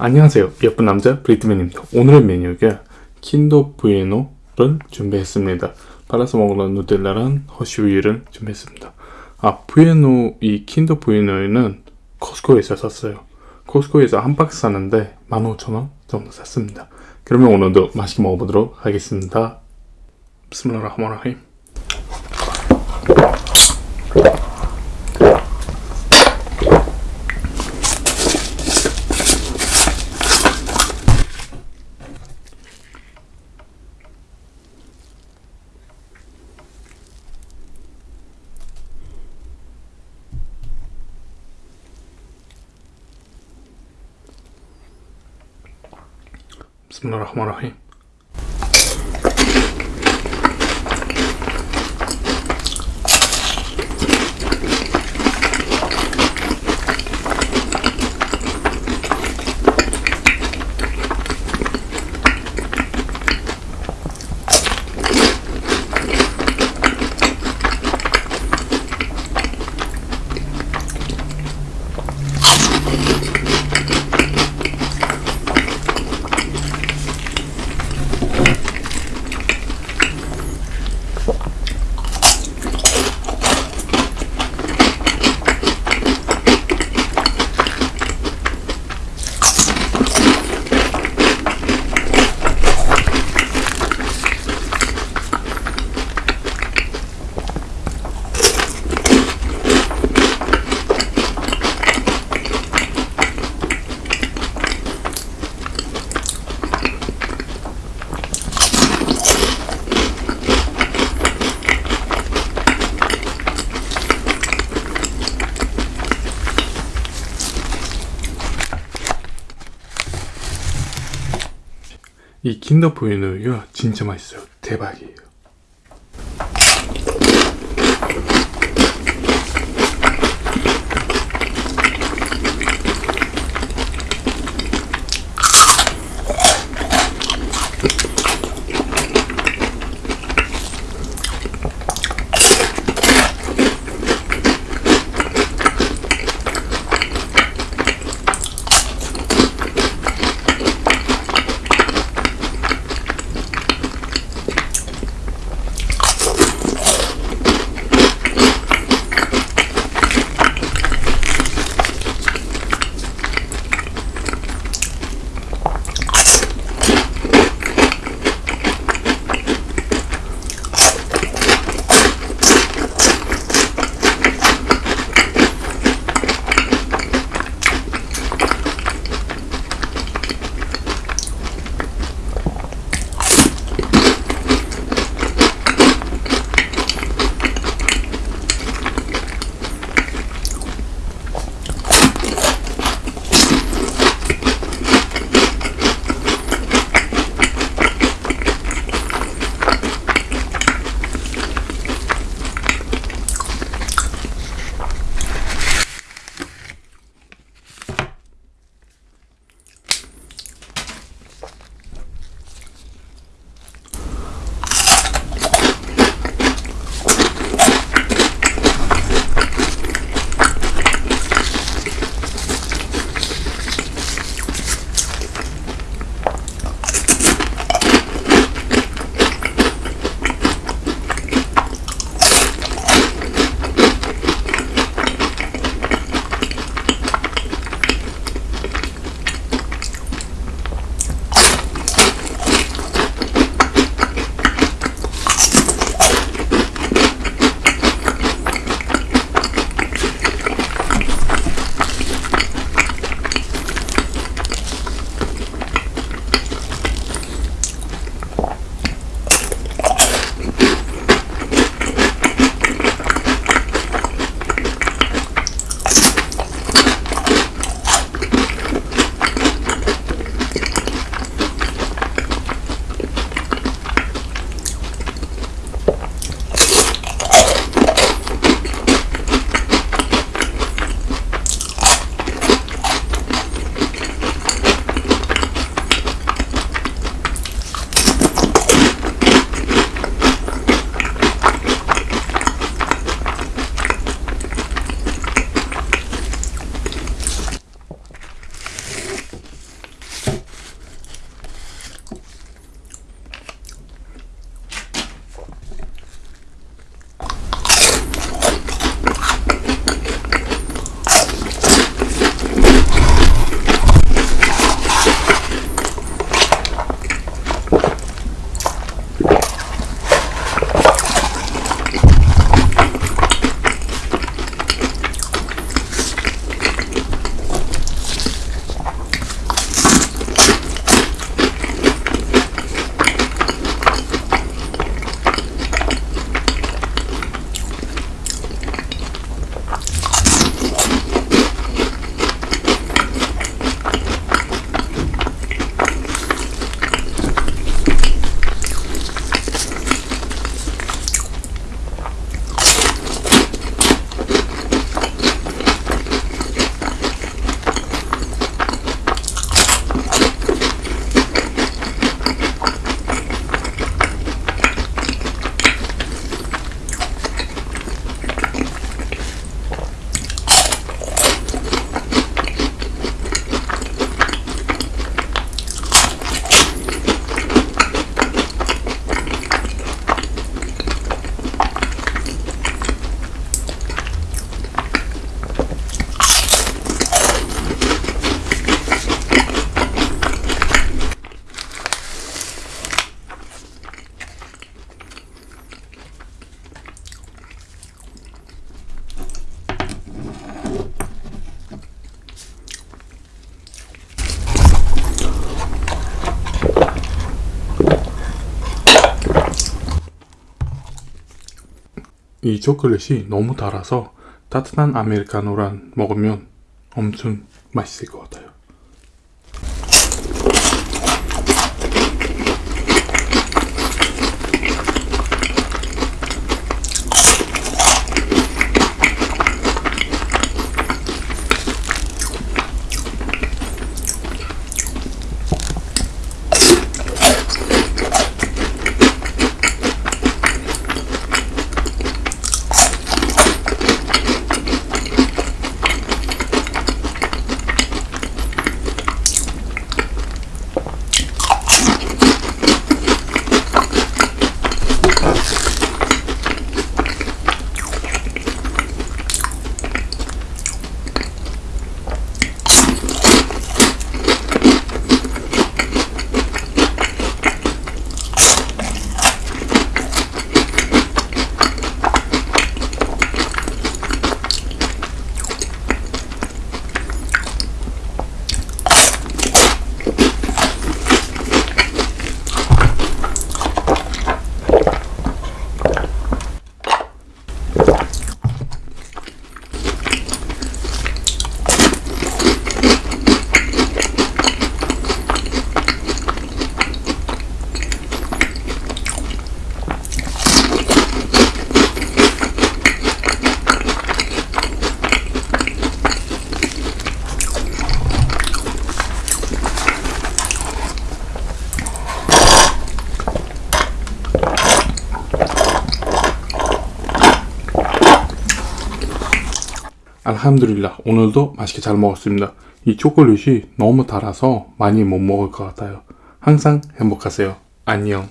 안녕하세요. 예쁜 남자 브리트맨입니다. 오늘의 메뉴가 킨더 부에노를 준비했습니다. 빨아서 먹는 누텔라랑 허쉬우유를 준비했습니다. 아 부에노 이 킨더 부에노에는 코스코에서 샀어요. 코스코에서 한 박스 샀는데 15,000원 정도 샀습니다. 그러면 오늘도 맛있게 먹어보도록 하겠습니다. 비스밀라흐마라힘 بسم الله الرحمن الرحيم. 이 킨더 부에노가 진짜 맛있어요. 대박이에요 이 초콜릿이 너무 달아서 따뜻한 아메리카노랑 먹으면 엄청 맛있을 것 같아요. 알함드릴라 오늘도 맛있게 잘 먹었습니다. 이 초콜릿이 너무 달아서 많이 못 먹을 것 같아요. 항상 행복하세요. 안녕.